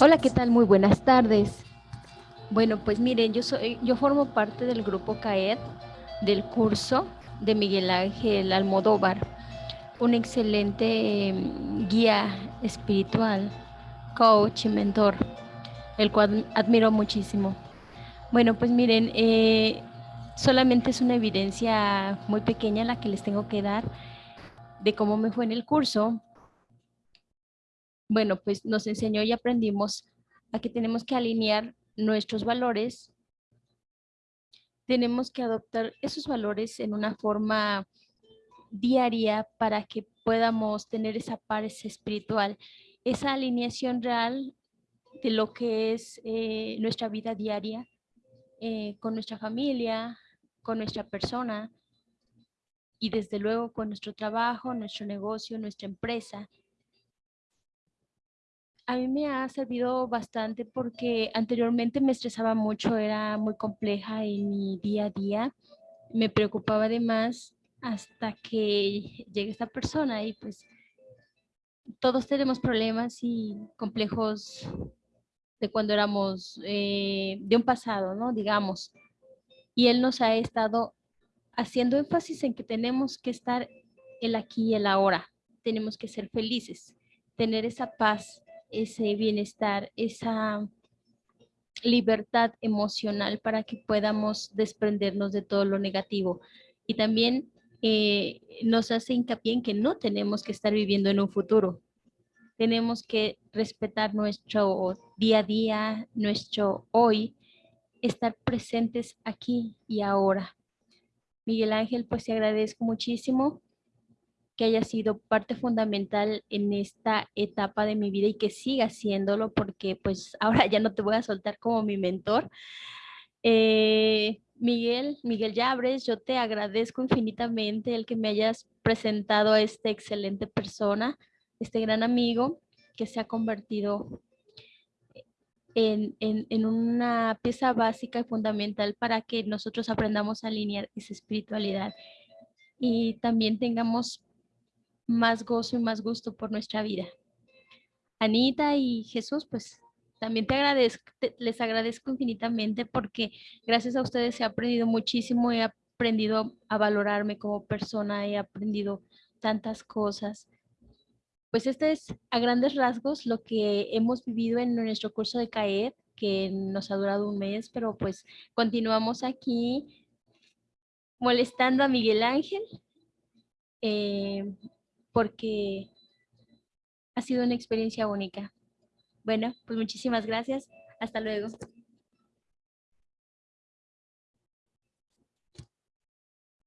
Hola, ¿qué tal? Muy buenas tardes. Bueno, pues miren, yo soy, yo formo parte del grupo CAED del curso de Miguel Ángel Almodóvar, un excelente em, guía espiritual, coach y mentor, el cual admiro muchísimo. Bueno, pues miren, eh, solamente es una evidencia muy pequeña la que les tengo que dar de cómo me fue en el curso. Bueno, pues nos enseñó y aprendimos a que tenemos que alinear nuestros valores, tenemos que adoptar esos valores en una forma diaria para que podamos tener esa paz espiritual, esa alineación real de lo que es eh, nuestra vida diaria eh, con nuestra familia, con nuestra persona y desde luego con nuestro trabajo, nuestro negocio, nuestra empresa a mí me ha servido bastante porque anteriormente me estresaba mucho, era muy compleja en mi día a día, me preocupaba además hasta que llegue esta persona y pues todos tenemos problemas y complejos de cuando éramos eh, de un pasado, ¿no? Digamos. Y él nos ha estado haciendo énfasis en que tenemos que estar el aquí y el ahora. Tenemos que ser felices, tener esa paz, ese bienestar, esa libertad emocional para que podamos desprendernos de todo lo negativo. Y también eh, nos hace hincapié en que no tenemos que estar viviendo en un futuro. Tenemos que respetar nuestro día a día, nuestro hoy, estar presentes aquí y ahora. Miguel Ángel, pues te agradezco muchísimo que haya sido parte fundamental en esta etapa de mi vida y que siga siéndolo porque pues ahora ya no te voy a soltar como mi mentor. Eh, Miguel, Miguel Llabres, yo te agradezco infinitamente el que me hayas presentado a esta excelente persona, este gran amigo que se ha convertido en, en, en, una pieza básica y fundamental para que nosotros aprendamos a alinear esa espiritualidad y también tengamos más gozo y más gusto por nuestra vida. Anita y Jesús, pues también te agradezco, les agradezco infinitamente porque gracias a ustedes he aprendido muchísimo, he aprendido a valorarme como persona, he aprendido tantas cosas. Pues este es a grandes rasgos lo que hemos vivido en nuestro curso de CAED, que nos ha durado un mes, pero pues continuamos aquí molestando a Miguel Ángel. Eh, porque ha sido una experiencia única. Bueno, pues muchísimas gracias. Hasta luego.